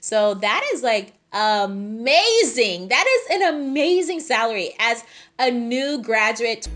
So that is like amazing. That is an amazing salary as a new graduate.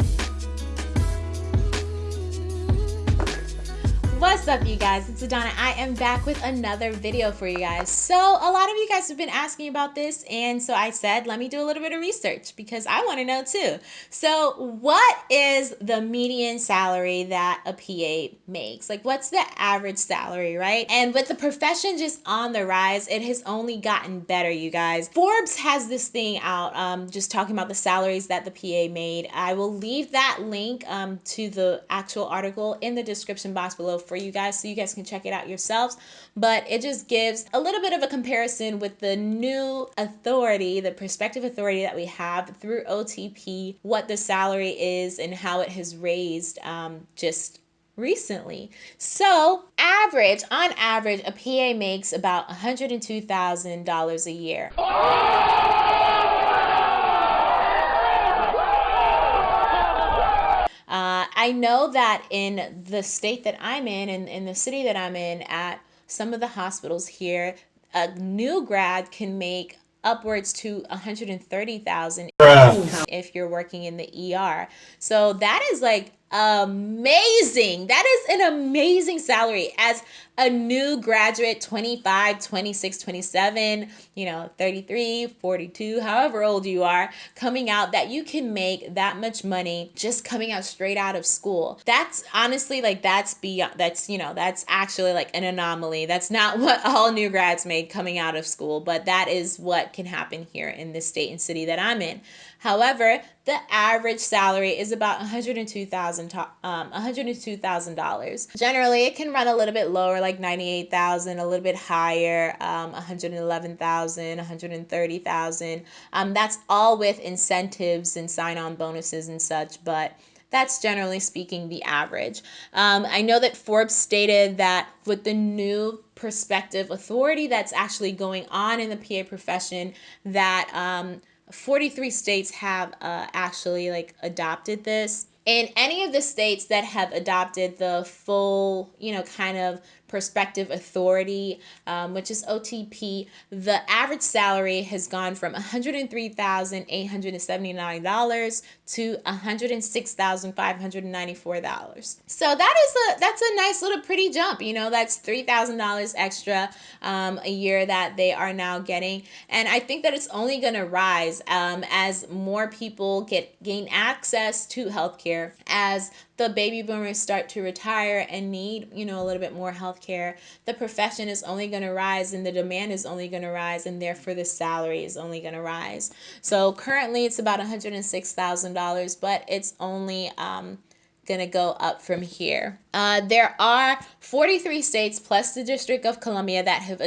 What's up you guys, it's Adana. I am back with another video for you guys. So a lot of you guys have been asking about this and so I said let me do a little bit of research because I want to know too. So what is the median salary that a PA makes? Like what's the average salary, right? And with the profession just on the rise, it has only gotten better you guys. Forbes has this thing out um, just talking about the salaries that the PA made. I will leave that link um, to the actual article in the description box below for you guys so you guys can check it out yourselves. But it just gives a little bit of a comparison with the new authority, the prospective authority that we have through OTP, what the salary is and how it has raised um, just recently. So, average, on average, a PA makes about $102,000 a year. I know that in the state that I'm in and in the city that I'm in at some of the hospitals here, a new grad can make upwards to 130,000 if you're working in the ER. So that is like amazing. That is an amazing salary as a new graduate, 25, 26, 27, you know, 33, 42, however old you are, coming out that you can make that much money just coming out straight out of school. That's honestly like that's beyond that's, you know, that's actually like an anomaly. That's not what all new grads made coming out of school, but that is what can happen here in this state and city that I'm in. However, the average salary is about $102,000 um, $102,000. Generally, it can run a little bit lower like 98,000, a little bit higher, um, 111,000, 130,000. Um, that's all with incentives and sign-on bonuses and such, but that's generally speaking the average. Um, I know that Forbes stated that with the new prospective authority that's actually going on in the PA profession, that um, 43 states have uh, actually like adopted this. In any of the states that have adopted the full, you know, kind of prospective authority, um, which is OTP, the average salary has gone from $103,879 to $106,594. So that is a that's a nice little pretty jump. You know, that's $3,000 extra um, a year that they are now getting, and I think that it's only going to rise um, as more people get gain access to healthcare as the baby boomers start to retire and need, you know, a little bit more health care, the profession is only going to rise and the demand is only going to rise and therefore the salary is only going to rise. So currently it's about $106,000, but it's only um, going to go up from here. Uh, there are 43 states plus the District of Columbia that have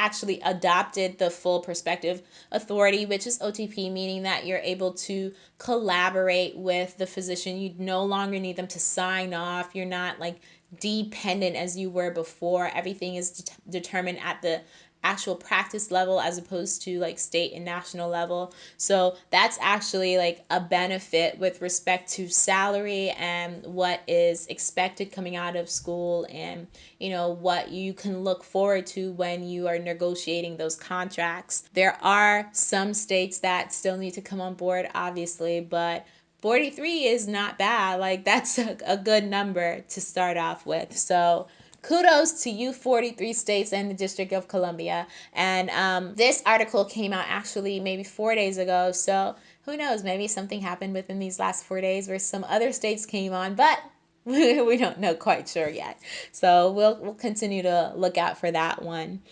actually adopted the full perspective authority, which is OTP, meaning that you're able to collaborate with the physician. You no longer need them to sign off. You're not like dependent as you were before. Everything is de determined at the actual practice level as opposed to like state and national level. So that's actually like a benefit with respect to salary and what is expected coming out of school and you know what you can look forward to when you are negotiating those contracts. There are some states that still need to come on board obviously, but 43 is not bad. Like that's a, a good number to start off with. So kudos to you 43 states and the District of Columbia. And um, this article came out actually maybe four days ago. So who knows, maybe something happened within these last four days where some other states came on, but we don't know quite sure yet. So we'll, we'll continue to look out for that one.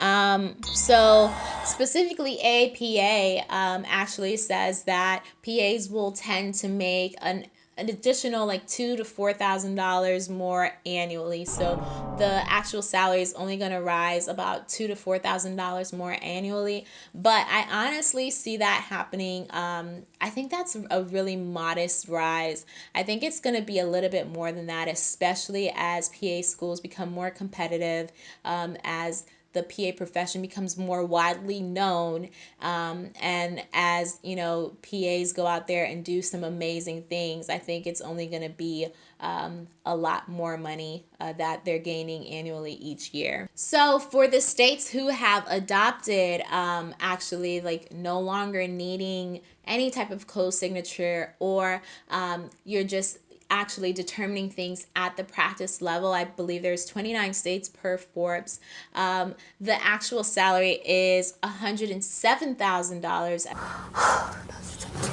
Um, so specifically APA um, actually says that PAs will tend to make an an additional like two to four thousand dollars more annually. So the actual salary is only going to rise about two to four thousand dollars more annually. But i honestly see that happening um, i think that's a really modest rise. I think it's going to be a little bit more than that especially as pa schools become more competitive um, as the PA profession becomes more widely known, um, and as you know, PAs go out there and do some amazing things, I think it's only going to be um, a lot more money uh, that they're gaining annually each year. So for the states who have adopted, um, actually, like no longer needing any type of co-signature or um, you're just actually determining things at the practice level. I believe there's 29 states per Forbes. Um, the actual salary is $107,000 as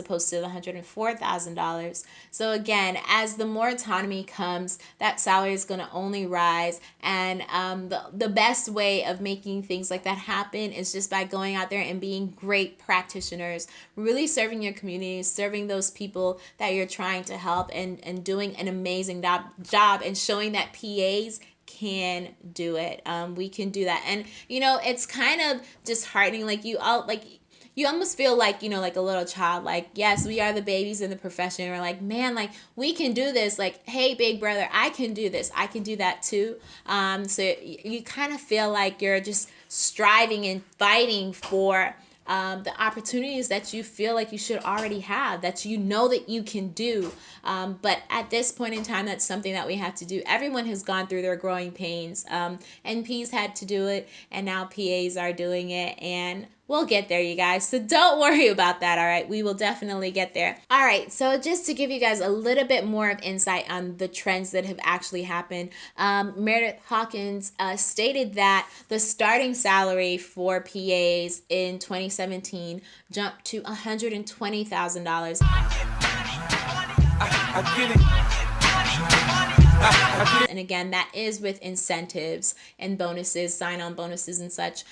opposed to the $104,000. So again, as the more autonomy comes, that salary is going to only rise. And um, the, the best way of making things like that happen is just by going out there and being great practitioners, really serving your community, serving those people that you're trying to help and, and doing an amazing job, job and showing that PAs can do it. Um, we can do that. And, you know, it's kind of disheartening. Like you all, like you almost feel like you know like a little child like yes we are the babies in the profession we're like man like we can do this like hey big brother i can do this i can do that too um, so you, you kind of feel like you're just striving and fighting for um, the opportunities that you feel like you should already have, that you know that you can do. Um, but at this point in time, that's something that we have to do. Everyone has gone through their growing pains. Um, NPs had to do it, and now PAs are doing it. And We'll get there, you guys. So don't worry about that, all right? We will definitely get there. All right, so just to give you guys a little bit more of insight on the trends that have actually happened, um, Merritt Hawkins uh, stated that the starting salary for PAs in 2017 jumped to $120,000. And again, that is with incentives and bonuses, sign on bonuses and such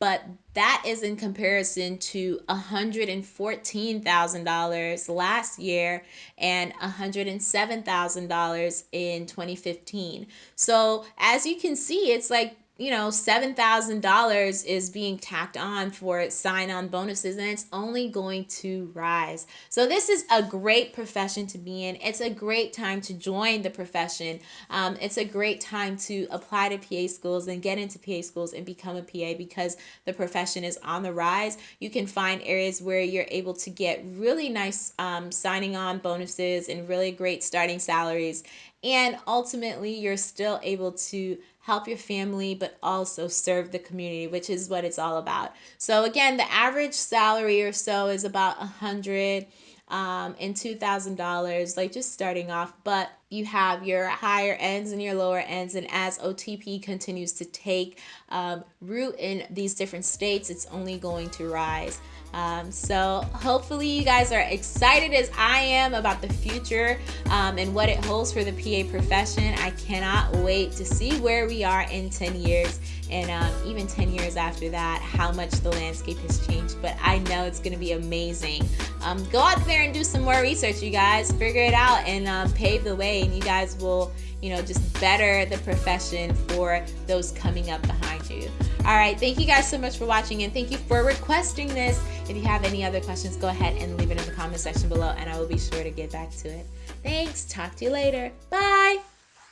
but that is in comparison to $114,000 last year and $107,000 in 2015. So as you can see, it's like you know, $7,000 is being tacked on for sign on bonuses and it's only going to rise. So, this is a great profession to be in. It's a great time to join the profession. Um, it's a great time to apply to PA schools and get into PA schools and become a PA because the profession is on the rise. You can find areas where you're able to get really nice um, signing on bonuses and really great starting salaries. And ultimately, you're still able to help your family, but also serve the community, which is what it's all about. So again, the average salary or so is about a hundred um, and two thousand dollars, like just starting off. But you have your higher ends and your lower ends, and as OTP continues to take um, root in these different states, it's only going to rise. Um, so hopefully you guys are excited as I am about the future um, and what it holds for the PA profession. I cannot wait to see where we are in 10 years and um, even 10 years after that, how much the landscape has changed. But I know it's going to be amazing. Um, go out there and do some more research, you guys. Figure it out and um, pave the way, and you guys will you know, just better the profession for those coming up behind you. All right, thank you guys so much for watching and thank you for requesting this. If you have any other questions, go ahead and leave it in the comment section below and I will be sure to get back to it. Thanks, talk to you later. Bye.